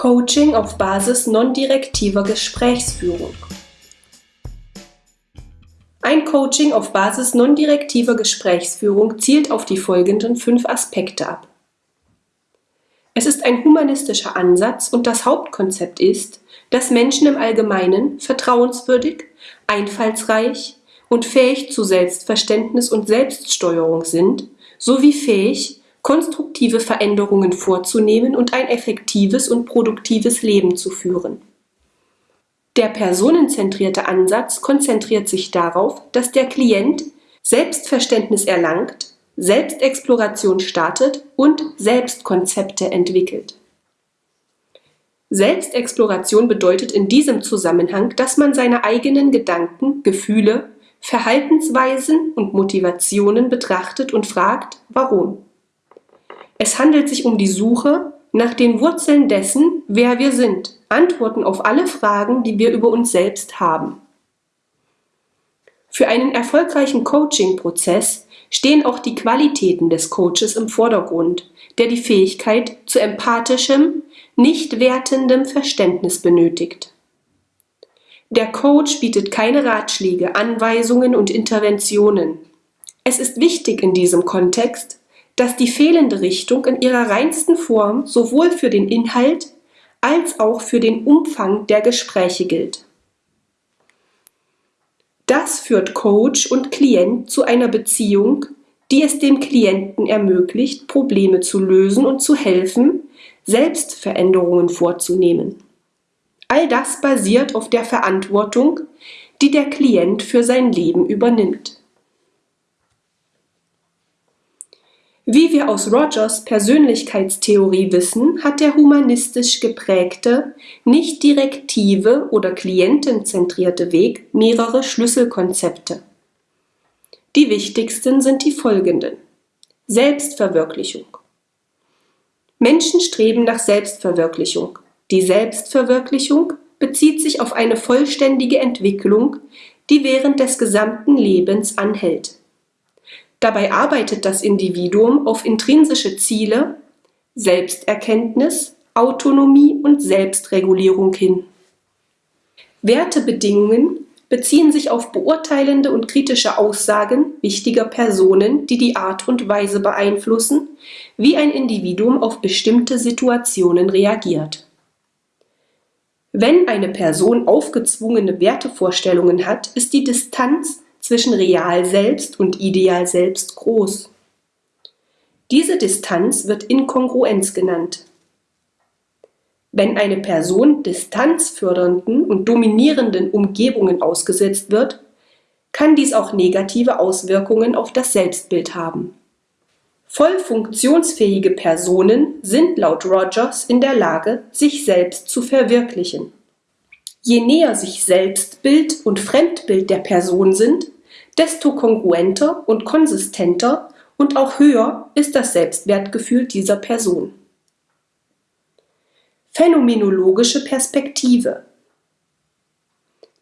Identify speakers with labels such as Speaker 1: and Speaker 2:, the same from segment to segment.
Speaker 1: Coaching auf Basis non-direktiver Gesprächsführung. Ein Coaching auf Basis non-direktiver Gesprächsführung zielt auf die folgenden fünf Aspekte ab. Es ist ein humanistischer Ansatz und das Hauptkonzept ist, dass Menschen im Allgemeinen vertrauenswürdig, einfallsreich und fähig zu Selbstverständnis und Selbststeuerung sind, sowie fähig, konstruktive Veränderungen vorzunehmen und ein effektives und produktives Leben zu führen. Der personenzentrierte Ansatz konzentriert sich darauf, dass der Klient Selbstverständnis erlangt, Selbstexploration startet und Selbstkonzepte entwickelt. Selbstexploration bedeutet in diesem Zusammenhang, dass man seine eigenen Gedanken, Gefühle, Verhaltensweisen und Motivationen betrachtet und fragt, warum. Es handelt sich um die Suche nach den Wurzeln dessen, wer wir sind, Antworten auf alle Fragen, die wir über uns selbst haben. Für einen erfolgreichen Coaching-Prozess stehen auch die Qualitäten des Coaches im Vordergrund, der die Fähigkeit zu empathischem, nicht wertendem Verständnis benötigt. Der Coach bietet keine Ratschläge, Anweisungen und Interventionen. Es ist wichtig in diesem Kontext, dass die fehlende Richtung in ihrer reinsten Form sowohl für den Inhalt als auch für den Umfang der Gespräche gilt. Das führt Coach und Klient zu einer Beziehung, die es dem Klienten ermöglicht, Probleme zu lösen und zu helfen, Selbstveränderungen vorzunehmen. All das basiert auf der Verantwortung, die der Klient für sein Leben übernimmt. Wie wir aus Rogers Persönlichkeitstheorie wissen, hat der humanistisch geprägte, nicht direktive oder klientenzentrierte Weg mehrere Schlüsselkonzepte. Die wichtigsten sind die folgenden. Selbstverwirklichung. Menschen streben nach Selbstverwirklichung. Die Selbstverwirklichung bezieht sich auf eine vollständige Entwicklung, die während des gesamten Lebens anhält. Dabei arbeitet das Individuum auf intrinsische Ziele, Selbsterkenntnis, Autonomie und Selbstregulierung hin. Wertebedingungen beziehen sich auf beurteilende und kritische Aussagen wichtiger Personen, die die Art und Weise beeinflussen, wie ein Individuum auf bestimmte Situationen reagiert. Wenn eine Person aufgezwungene Wertevorstellungen hat, ist die Distanz zwischen Real Selbst und Ideal Selbst groß. Diese Distanz wird Inkongruenz genannt. Wenn eine Person distanzfördernden und dominierenden Umgebungen ausgesetzt wird, kann dies auch negative Auswirkungen auf das Selbstbild haben. Voll funktionsfähige Personen sind laut Rogers in der Lage, sich selbst zu verwirklichen. Je näher sich Selbstbild und Fremdbild der Person sind, desto kongruenter und konsistenter und auch höher ist das Selbstwertgefühl dieser Person. Phänomenologische Perspektive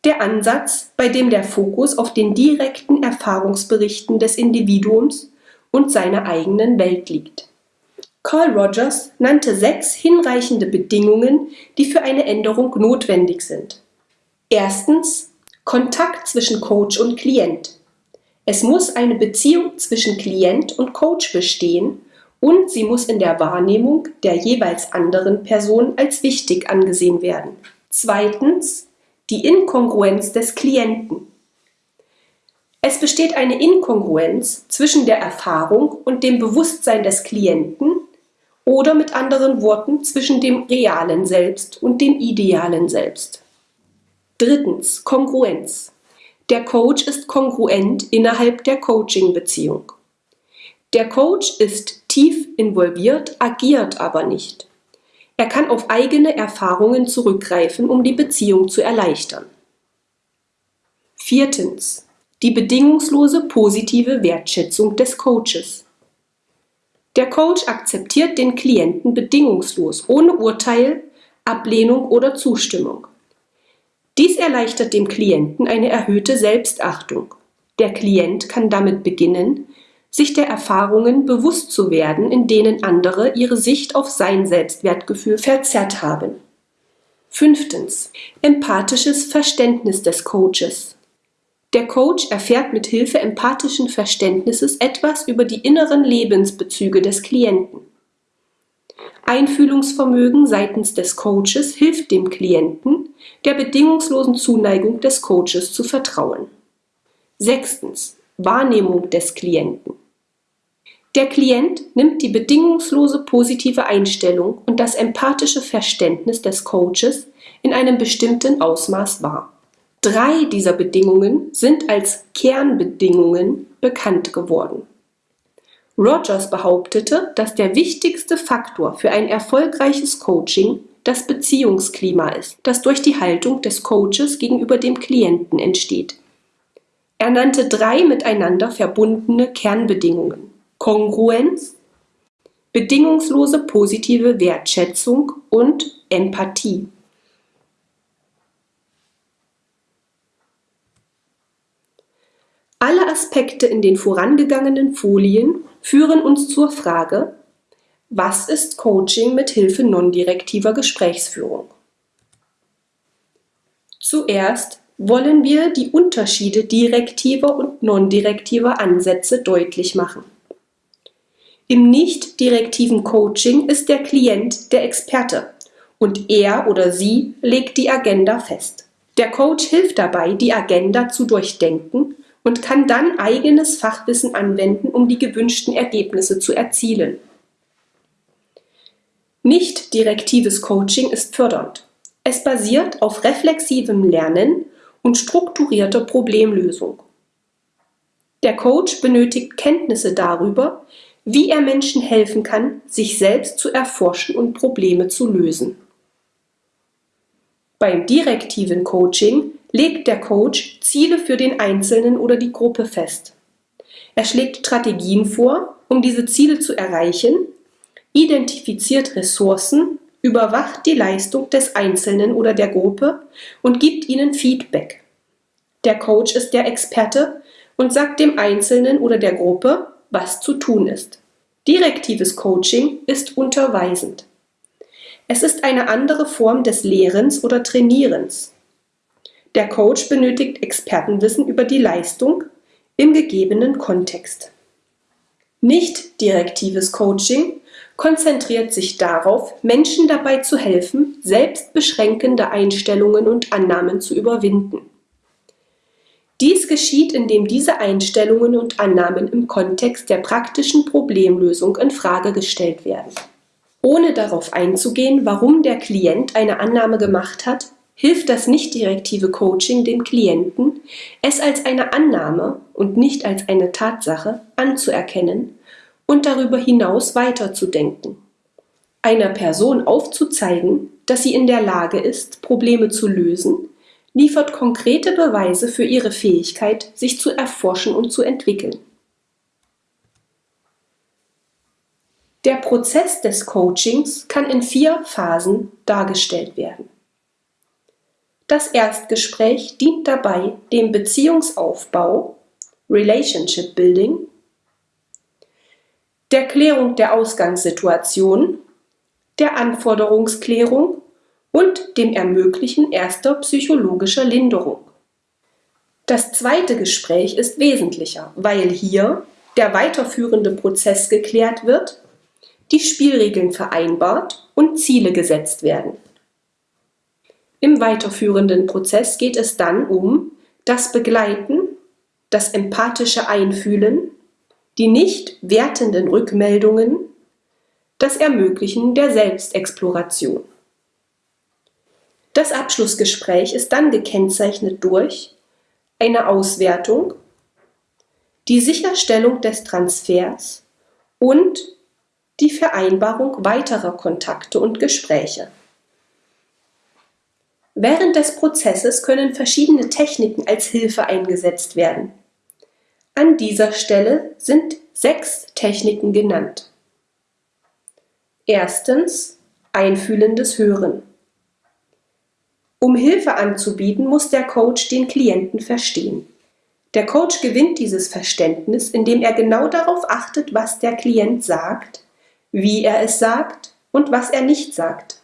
Speaker 1: Der Ansatz, bei dem der Fokus auf den direkten Erfahrungsberichten des Individuums und seiner eigenen Welt liegt. Carl Rogers nannte sechs hinreichende Bedingungen, die für eine Änderung notwendig sind. Erstens Kontakt zwischen Coach und Klient. Es muss eine Beziehung zwischen Klient und Coach bestehen und sie muss in der Wahrnehmung der jeweils anderen Person als wichtig angesehen werden. Zweitens die Inkongruenz des Klienten. Es besteht eine Inkongruenz zwischen der Erfahrung und dem Bewusstsein des Klienten oder mit anderen Worten zwischen dem realen Selbst und dem idealen Selbst. Drittens Kongruenz. Der Coach ist kongruent innerhalb der Coaching-Beziehung. Der Coach ist tief involviert, agiert aber nicht. Er kann auf eigene Erfahrungen zurückgreifen, um die Beziehung zu erleichtern. Viertens. Die bedingungslose positive Wertschätzung des Coaches. Der Coach akzeptiert den Klienten bedingungslos, ohne Urteil, Ablehnung oder Zustimmung. Dies erleichtert dem Klienten eine erhöhte Selbstachtung. Der Klient kann damit beginnen, sich der Erfahrungen bewusst zu werden, in denen andere ihre Sicht auf sein Selbstwertgefühl verzerrt haben Fünftens. Empathisches Verständnis des Coaches. Der Coach erfährt mit Hilfe empathischen Verständnisses etwas über die inneren Lebensbezüge des Klienten. Einfühlungsvermögen seitens des Coaches hilft dem Klienten, der bedingungslosen Zuneigung des Coaches zu vertrauen. Sechstens. Wahrnehmung des Klienten. Der Klient nimmt die bedingungslose positive Einstellung und das empathische Verständnis des Coaches in einem bestimmten Ausmaß wahr. Drei dieser Bedingungen sind als Kernbedingungen bekannt geworden. Rogers behauptete, dass der wichtigste Faktor für ein erfolgreiches Coaching das Beziehungsklima ist, das durch die Haltung des Coaches gegenüber dem Klienten entsteht. Er nannte drei miteinander verbundene Kernbedingungen. Kongruenz, bedingungslose positive Wertschätzung und Empathie. Alle Aspekte in den vorangegangenen Folien führen uns zur Frage, was ist Coaching mit Hilfe non-direktiver Gesprächsführung? Zuerst wollen wir die Unterschiede direktiver und non-direktiver Ansätze deutlich machen. Im nicht direktiven Coaching ist der Klient der Experte und er oder sie legt die Agenda fest. Der Coach hilft dabei, die Agenda zu durchdenken und kann dann eigenes Fachwissen anwenden, um die gewünschten Ergebnisse zu erzielen. Nicht direktives Coaching ist fördernd. Es basiert auf reflexivem Lernen und strukturierter Problemlösung. Der Coach benötigt Kenntnisse darüber, wie er Menschen helfen kann, sich selbst zu erforschen und Probleme zu lösen. Beim direktiven Coaching legt der Coach Ziele für den Einzelnen oder die Gruppe fest. Er schlägt Strategien vor, um diese Ziele zu erreichen, identifiziert Ressourcen, überwacht die Leistung des Einzelnen oder der Gruppe und gibt ihnen Feedback. Der Coach ist der Experte und sagt dem Einzelnen oder der Gruppe, was zu tun ist. Direktives Coaching ist unterweisend. Es ist eine andere Form des Lehrens oder Trainierens. Der Coach benötigt Expertenwissen über die Leistung im gegebenen Kontext. Nicht direktives Coaching konzentriert sich darauf, Menschen dabei zu helfen, selbstbeschränkende Einstellungen und Annahmen zu überwinden. Dies geschieht, indem diese Einstellungen und Annahmen im Kontext der praktischen Problemlösung in Frage gestellt werden. Ohne darauf einzugehen, warum der Klient eine Annahme gemacht hat, hilft das nicht direktive Coaching dem Klienten, es als eine Annahme und nicht als eine Tatsache anzuerkennen und darüber hinaus weiterzudenken. Einer Person aufzuzeigen, dass sie in der Lage ist, Probleme zu lösen, liefert konkrete Beweise für ihre Fähigkeit, sich zu erforschen und zu entwickeln. Der Prozess des Coachings kann in vier Phasen dargestellt werden. Das Erstgespräch dient dabei dem Beziehungsaufbau (Relationship Building), der Klärung der Ausgangssituation, der Anforderungsklärung und dem Ermöglichen erster psychologischer Linderung. Das zweite Gespräch ist wesentlicher, weil hier der weiterführende Prozess geklärt wird, die Spielregeln vereinbart und Ziele gesetzt werden im weiterführenden Prozess geht es dann um das Begleiten, das empathische Einfühlen, die nicht wertenden Rückmeldungen, das Ermöglichen der Selbstexploration. Das Abschlussgespräch ist dann gekennzeichnet durch eine Auswertung, die Sicherstellung des Transfers und die Vereinbarung weiterer Kontakte und Gespräche. Während des Prozesses können verschiedene Techniken als Hilfe eingesetzt werden. An dieser Stelle sind sechs Techniken genannt. Erstens einfühlendes Hören. Um Hilfe anzubieten, muss der Coach den Klienten verstehen. Der Coach gewinnt dieses Verständnis, indem er genau darauf achtet, was der Klient sagt, wie er es sagt und was er nicht sagt.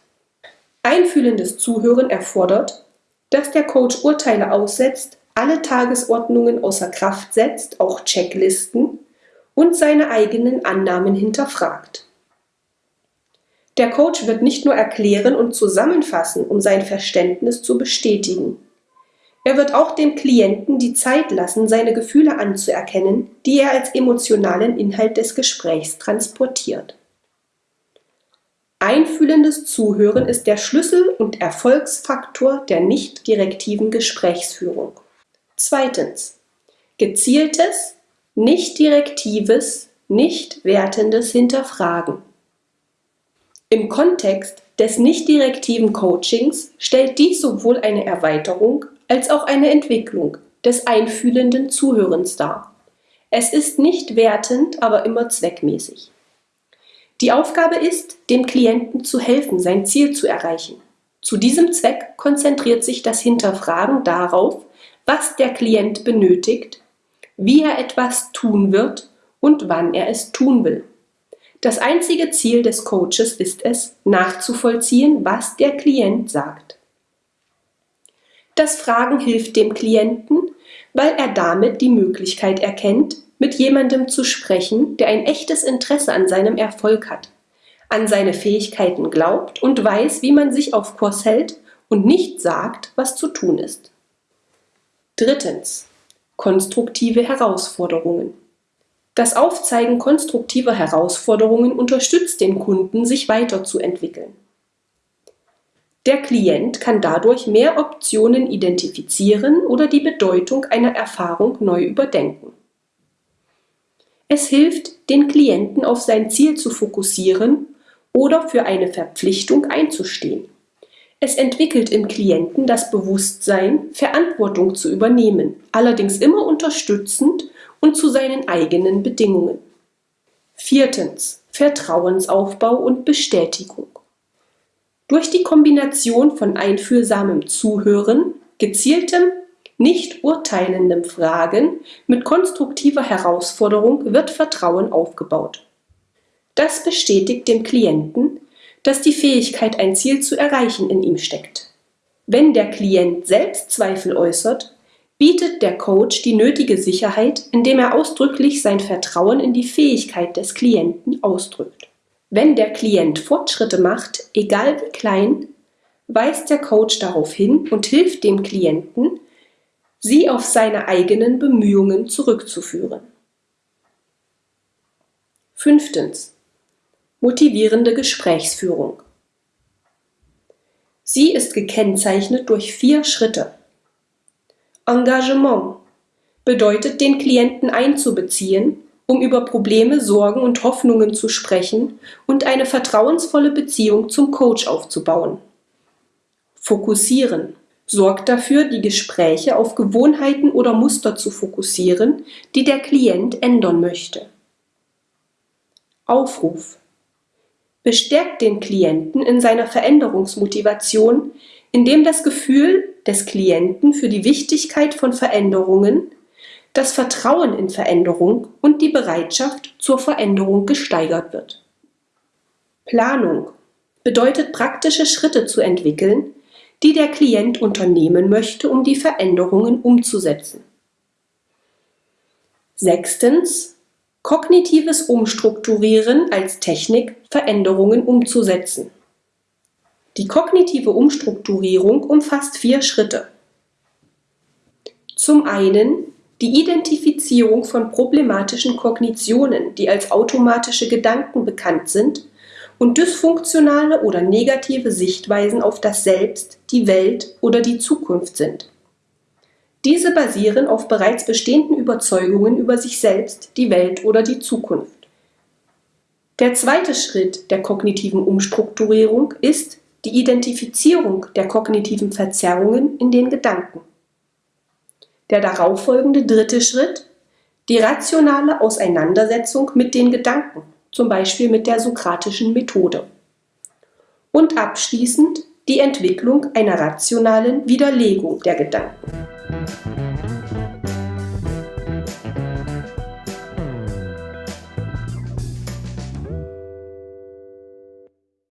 Speaker 1: Einfühlendes Zuhören erfordert, dass der Coach Urteile aussetzt, alle Tagesordnungen außer Kraft setzt, auch Checklisten, und seine eigenen Annahmen hinterfragt. Der Coach wird nicht nur erklären und zusammenfassen, um sein Verständnis zu bestätigen. Er wird auch dem Klienten die Zeit lassen, seine Gefühle anzuerkennen, die er als emotionalen Inhalt des Gesprächs transportiert. Einfühlendes Zuhören ist der Schlüssel und Erfolgsfaktor der nicht direktiven Gesprächsführung. Zweitens. Gezieltes, nicht direktives, nicht wertendes Hinterfragen. Im Kontext des nicht direktiven Coachings stellt dies sowohl eine Erweiterung als auch eine Entwicklung des einfühlenden Zuhörens dar. Es ist nicht wertend, aber immer zweckmäßig. Die Aufgabe ist, dem Klienten zu helfen, sein Ziel zu erreichen. Zu diesem Zweck konzentriert sich das Hinterfragen darauf, was der Klient benötigt, wie er etwas tun wird und wann er es tun will. Das einzige Ziel des Coaches ist es, nachzuvollziehen, was der Klient sagt. Das Fragen hilft dem Klienten, weil er damit die Möglichkeit erkennt, mit jemandem zu sprechen, der ein echtes Interesse an seinem Erfolg hat, an seine Fähigkeiten glaubt und weiß, wie man sich auf Kurs hält und nicht sagt, was zu tun ist. Drittens. Konstruktive Herausforderungen. Das Aufzeigen konstruktiver Herausforderungen unterstützt den Kunden, sich weiterzuentwickeln. Der Klient kann dadurch mehr Optionen identifizieren oder die Bedeutung einer Erfahrung neu überdenken. Es hilft, den Klienten auf sein Ziel zu fokussieren oder für eine Verpflichtung einzustehen. Es entwickelt im Klienten das Bewusstsein, Verantwortung zu übernehmen, allerdings immer unterstützend und zu seinen eigenen Bedingungen. Viertens. Vertrauensaufbau und Bestätigung. Durch die Kombination von einfühlsamem Zuhören, gezieltem nicht urteilendem Fragen mit konstruktiver Herausforderung wird Vertrauen aufgebaut. Das bestätigt dem Klienten, dass die Fähigkeit, ein Ziel zu erreichen, in ihm steckt. Wenn der Klient selbst Zweifel äußert, bietet der Coach die nötige Sicherheit, indem er ausdrücklich sein Vertrauen in die Fähigkeit des Klienten ausdrückt. Wenn der Klient Fortschritte macht, egal wie klein, weist der Coach darauf hin und hilft dem Klienten, sie auf seine eigenen Bemühungen zurückzuführen. Fünftens. Motivierende Gesprächsführung. Sie ist gekennzeichnet durch vier Schritte. Engagement bedeutet, den Klienten einzubeziehen, um über Probleme, Sorgen und Hoffnungen zu sprechen und eine vertrauensvolle Beziehung zum Coach aufzubauen. Fokussieren sorgt dafür, die Gespräche auf Gewohnheiten oder Muster zu fokussieren, die der Klient ändern möchte. Aufruf bestärkt den Klienten in seiner Veränderungsmotivation, indem das Gefühl des Klienten für die Wichtigkeit von Veränderungen, das Vertrauen in Veränderung und die Bereitschaft zur Veränderung gesteigert wird. Planung bedeutet praktische Schritte zu entwickeln, die der Klient unternehmen möchte, um die Veränderungen umzusetzen. Sechstens. Kognitives Umstrukturieren als Technik, Veränderungen umzusetzen. Die kognitive Umstrukturierung umfasst vier Schritte. Zum einen die Identifizierung von problematischen Kognitionen, die als automatische Gedanken bekannt sind und dysfunktionale oder negative Sichtweisen auf das Selbst, die Welt oder die Zukunft sind. Diese basieren auf bereits bestehenden Überzeugungen über sich selbst, die Welt oder die Zukunft. Der zweite Schritt der kognitiven Umstrukturierung ist die Identifizierung der kognitiven Verzerrungen in den Gedanken. Der darauffolgende dritte Schritt die rationale Auseinandersetzung mit den Gedanken zum Beispiel mit der sokratischen Methode. Und abschließend die Entwicklung einer rationalen Widerlegung der Gedanken.